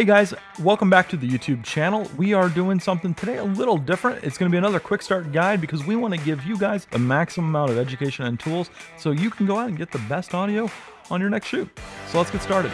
Hey guys, welcome back to the YouTube channel. We are doing something today a little different. It's gonna be another quick start guide because we wanna give you guys the maximum amount of education and tools so you can go out and get the best audio on your next shoot. So let's get started.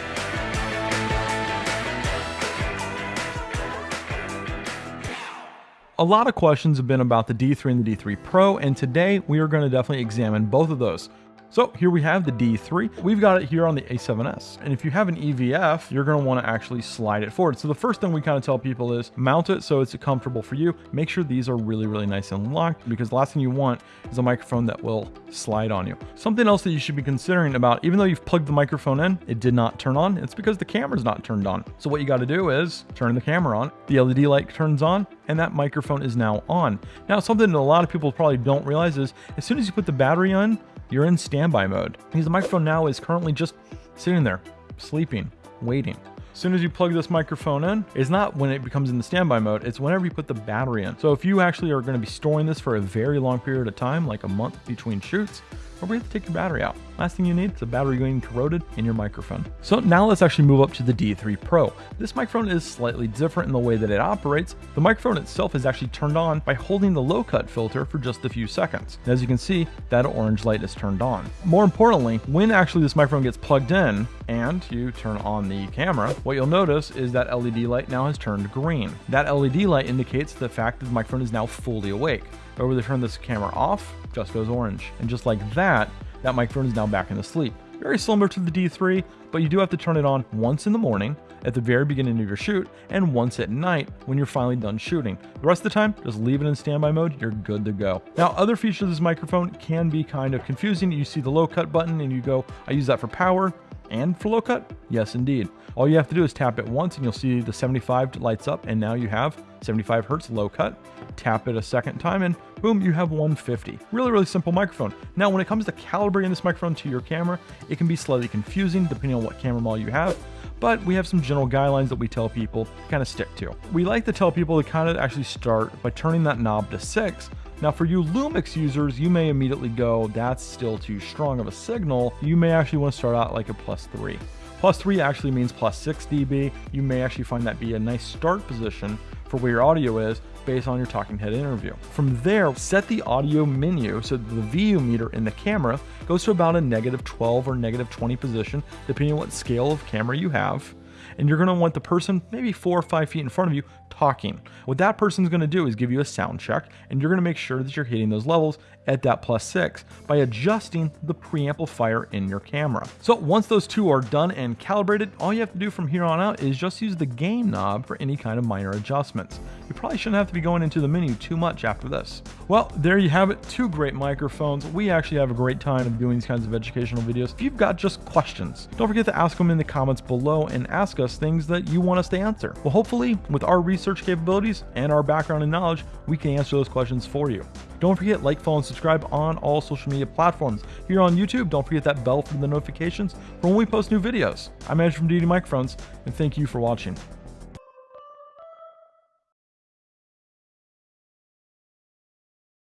A lot of questions have been about the D3 and the D3 Pro, and today we are gonna definitely examine both of those. So here we have the D3. We've got it here on the A7S. And if you have an EVF, you're gonna wanna actually slide it forward. So the first thing we kind of tell people is mount it so it's comfortable for you. Make sure these are really, really nice and locked because the last thing you want is a microphone that will slide on you. Something else that you should be considering about, even though you've plugged the microphone in, it did not turn on. It's because the camera's not turned on. So what you gotta do is turn the camera on, the LED light turns on, and that microphone is now on. Now, something that a lot of people probably don't realize is as soon as you put the battery on, you're in standby mode because the microphone now is currently just sitting there, sleeping, waiting. As soon as you plug this microphone in, it's not when it becomes in the standby mode, it's whenever you put the battery in. So if you actually are gonna be storing this for a very long period of time, like a month between shoots, or we have to take your battery out. Last thing you need is a battery going corroded in your microphone. So now let's actually move up to the D3 Pro. This microphone is slightly different in the way that it operates. The microphone itself is actually turned on by holding the low cut filter for just a few seconds. And as you can see, that orange light is turned on. More importantly, when actually this microphone gets plugged in and you turn on the camera, what you'll notice is that LED light now has turned green. That LED light indicates the fact that the microphone is now fully awake. When they turn this camera off, just goes orange. And just like that, that microphone is now back into sleep. Very similar to the D3, but you do have to turn it on once in the morning at the very beginning of your shoot and once at night when you're finally done shooting. The rest of the time, just leave it in standby mode, you're good to go. Now, other features of this microphone can be kind of confusing. You see the low cut button and you go, I use that for power and for low cut? Yes, indeed. All you have to do is tap it once and you'll see the 75 lights up and now you have 75 hertz low cut. Tap it a second time and boom, you have 150. Really, really simple microphone. Now, when it comes to calibrating this microphone to your camera, it can be slightly confusing depending on what camera model you have but we have some general guidelines that we tell people to kind of stick to. We like to tell people to kind of actually start by turning that knob to 6 now for you Lumix users, you may immediately go, that's still too strong of a signal. You may actually want to start out like a plus three. Plus three actually means plus six dB. You may actually find that be a nice start position for where your audio is based on your talking head interview. From there, set the audio menu so the VU meter in the camera goes to about a negative 12 or negative 20 position, depending on what scale of camera you have and you're going to want the person maybe four or five feet in front of you talking. What that person's going to do is give you a sound check, and you're going to make sure that you're hitting those levels at that plus six by adjusting the preamplifier in your camera. So once those two are done and calibrated, all you have to do from here on out is just use the gain knob for any kind of minor adjustments. You probably shouldn't have to be going into the menu too much after this. Well, there you have it, two great microphones. We actually have a great time of doing these kinds of educational videos. If you've got just questions, don't forget to ask them in the comments below and ask us things that you want us to answer. Well, hopefully with our research capabilities and our background and knowledge, we can answer those questions for you. Don't forget, like, follow, and subscribe on all social media platforms. Here on YouTube, don't forget that bell for the notifications for when we post new videos. I'm Andrew from Deity Microphones, and thank you for watching.